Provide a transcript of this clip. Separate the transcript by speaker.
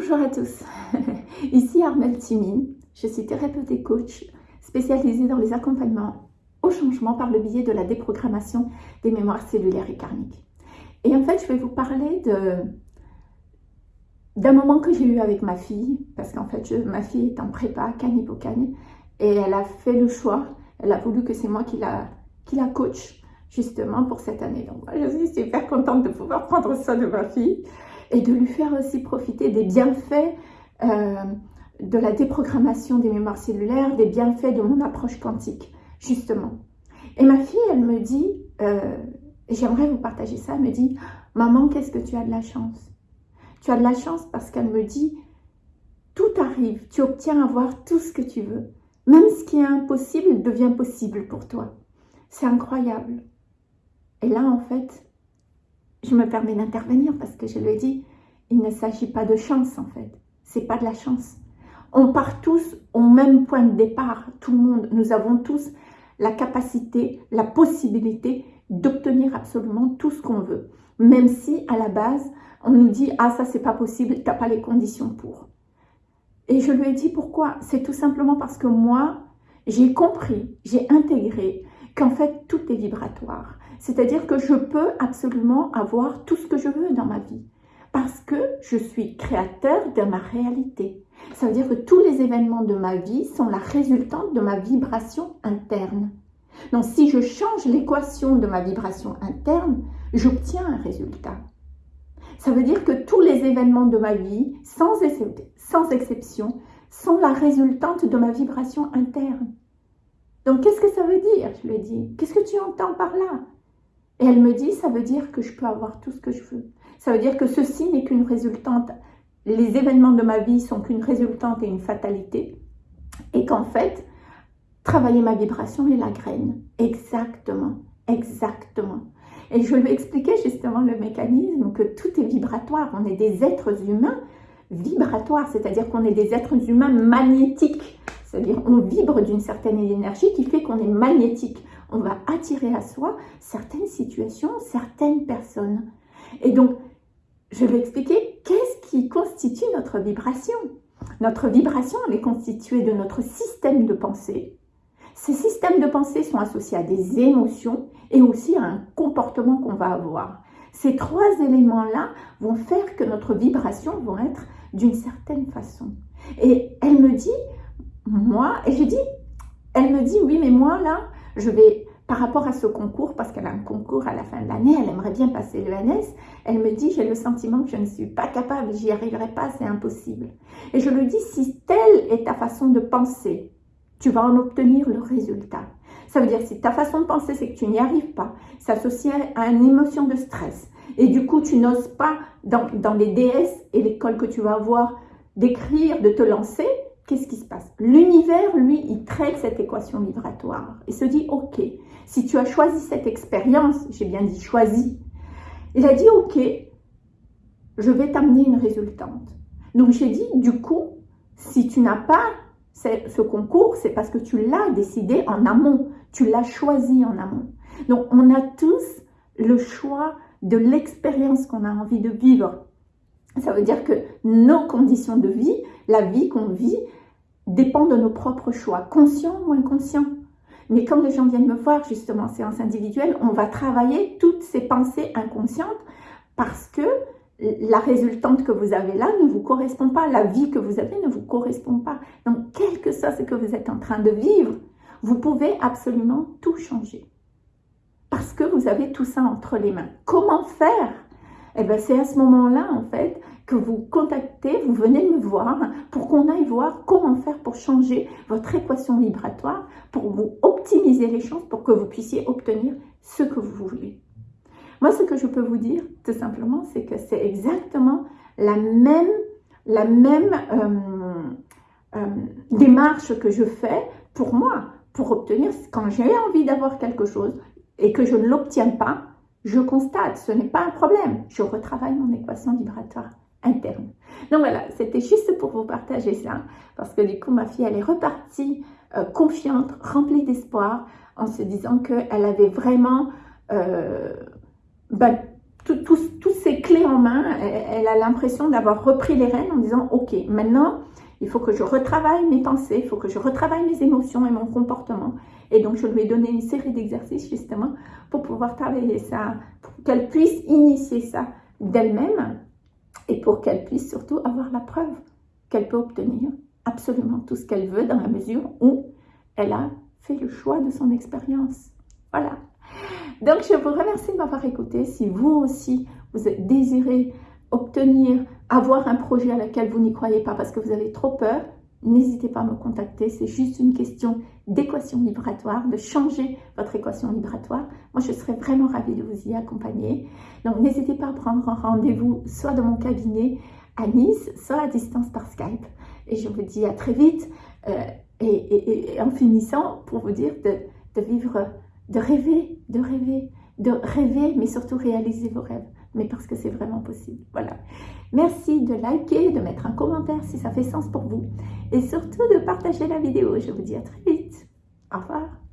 Speaker 1: Bonjour à tous, ici Armelle Timine, je suis thérapeute et coach spécialisée dans les accompagnements au changement par le biais de la déprogrammation des mémoires cellulaires et karmiques. Et en fait, je vais vous parler d'un moment que j'ai eu avec ma fille, parce qu'en fait, ma fille est en prépa, Cagne et elle a fait le choix, elle a voulu que c'est moi qui la, qui la coach, justement, pour cette année. Donc, je suis super contente de pouvoir prendre soin de ma fille et de lui faire aussi profiter des bienfaits euh, de la déprogrammation des mémoires cellulaires, des bienfaits de mon approche quantique, justement. Et ma fille, elle me dit, euh, j'aimerais vous partager ça, elle me dit, maman, qu'est-ce que tu as de la chance? Tu as de la chance parce qu'elle me dit, tout arrive, tu obtiens à voir tout ce que tu veux. Même ce qui est impossible devient possible pour toi. C'est incroyable. Et là, en fait, je me permets d'intervenir parce que je lui ai dit, il ne s'agit pas de chance en fait, c'est pas de la chance. On part tous au même point de départ, tout le monde, nous avons tous la capacité, la possibilité d'obtenir absolument tout ce qu'on veut. Même si à la base, on nous dit « Ah, ça c'est pas possible, tu n'as pas les conditions pour ». Et je lui ai dit pourquoi? C'est tout simplement parce que moi, j'ai compris, j'ai intégré qu'en fait tout est vibratoire. C'est-à-dire que je peux absolument avoir tout ce que je veux dans ma vie parce que je suis créateur de ma réalité. Ça veut dire que tous les événements de ma vie sont la résultante de ma vibration interne. Donc si je change l'équation de ma vibration interne, j'obtiens un résultat. Ça veut dire que tous les événements de ma vie, sans, exception, sont la résultante de ma vibration interne. Donc qu'est-ce que ça veut dire Je lui dit, qu'est-ce que tu entends par là? Et elle me dit, ça veut dire que je peux avoir tout ce que je veux. Ça veut dire que ceci n'est qu'une résultante. Les événements de ma vie sont qu'une résultante et une fatalité. Et qu'en fait, travailler ma vibration est la graine. Exactement, exactement. Et je lui expliquais justement le mécanisme que tout est vibratoire. On est des êtres humains vibratoires, c'est-à-dire qu'on est des êtres humains magnétiques. C'est-à-dire on vibre d'une certaine énergie qui fait qu'on est magnétique on va attirer à soi certaines situations, certaines personnes. Et donc, je vais expliquer qu'est-ce qui constitue notre vibration. Notre vibration, elle est constituée de notre système de pensée. Ces systèmes de pensée sont associés à des émotions et aussi à un comportement qu'on va avoir. Ces trois éléments-là vont faire que notre vibration va être d'une certaine façon. Et elle me dit, moi, et je dis, elle me dit, oui, mais moi, là, je vais, par rapport à ce concours, parce qu'elle a un concours à la fin de l'année, elle aimerait bien passer l'ENS, elle me dit, j'ai le sentiment que je ne suis pas capable, j'y arriverai pas, c'est impossible. Et je lui dis, si telle est ta façon de penser, tu vas en obtenir le résultat. Ça veut dire, si ta façon de penser, c'est que tu n'y arrives pas, s'associe à une émotion de stress, et du coup, tu n'oses pas, dans, dans les DS et l'école que tu vas avoir, d'écrire, de te lancer, qu'est-ce qui se passe? L'univers, lui, il traite cette équation vibratoire et se dit, ok, si tu as choisi cette expérience, j'ai bien dit choisi, il a dit, ok, je vais t'amener une résultante. Donc j'ai dit, du coup, si tu n'as pas ce concours, c'est parce que tu l'as décidé en amont, tu l'as choisi en amont. Donc on a tous le choix de l'expérience qu'on a envie de vivre. Ça veut dire que nos conditions de vie, la vie qu'on vit, dépend de nos propres choix, conscients ou inconscients. Mais quand les gens viennent me voir justement en séance individuelle, on va travailler toutes ces pensées inconscientes parce que la résultante que vous avez là ne vous correspond pas, la vie que vous avez ne vous correspond pas. Donc, quel que soit ce que vous êtes en train de vivre, vous pouvez absolument tout changer. Parce que vous avez tout ça entre les mains. Comment faire Eh bien, c'est à ce moment-là, en fait, que vous contactez, vous venez me voir pour qu'on aille voir comment faire pour changer votre équation vibratoire, pour vous optimiser les chances, pour que vous puissiez obtenir ce que vous voulez. Moi, ce que je peux vous dire, tout simplement, c'est que c'est exactement la même, la même euh, euh, démarche que je fais pour moi, pour obtenir, quand j'ai envie d'avoir quelque chose et que je ne l'obtiens pas, je constate, ce n'est pas un problème, je retravaille mon équation vibratoire interne. Donc voilà, c'était juste pour vous partager ça, parce que du coup, ma fille, elle est repartie euh, confiante, remplie d'espoir, en se disant qu'elle avait vraiment euh, ben, toutes ces clés clé en main. Elle, a l'impression d'avoir repris les rênes en disant, ok, maintenant, il faut que je retravaille mes pensées, il faut que je retravaille mes émotions et mon comportement. Et donc, je lui ai donné une série d'exercices justement pour pouvoir travailler ça, pour qu'elle puisse initier ça d'elle-même et pour qu'elle puisse surtout avoir la preuve qu'elle peut obtenir absolument tout ce qu'elle veut dans la mesure où elle a fait le choix de son expérience. Voilà. Donc, je vous remercie de m'avoir écouté. Si vous aussi, vous désirez obtenir, avoir un projet à lequel vous n'y croyez pas parce que vous avez trop peur, n'hésitez pas à me contacter. C'est juste une question d'équation vibratoire, de changer votre équation vibratoire. Moi, je serais vraiment ravie de vous y accompagner. Donc, n'hésitez pas à prendre un rendez-vous soit dans mon cabinet à Nice, soit à distance par Skype. Et je vous dis à très vite. Euh, et, en finissant, pour vous dire de, vivre, de rêver, de rêver, de rêver, mais surtout réaliser vos rêves. Mais parce que c'est vraiment possible. Voilà. Merci de liker, de mettre un commentaire si ça fait sens pour vous. Et surtout de partager la vidéo. Je vous dis à très vite. Au revoir.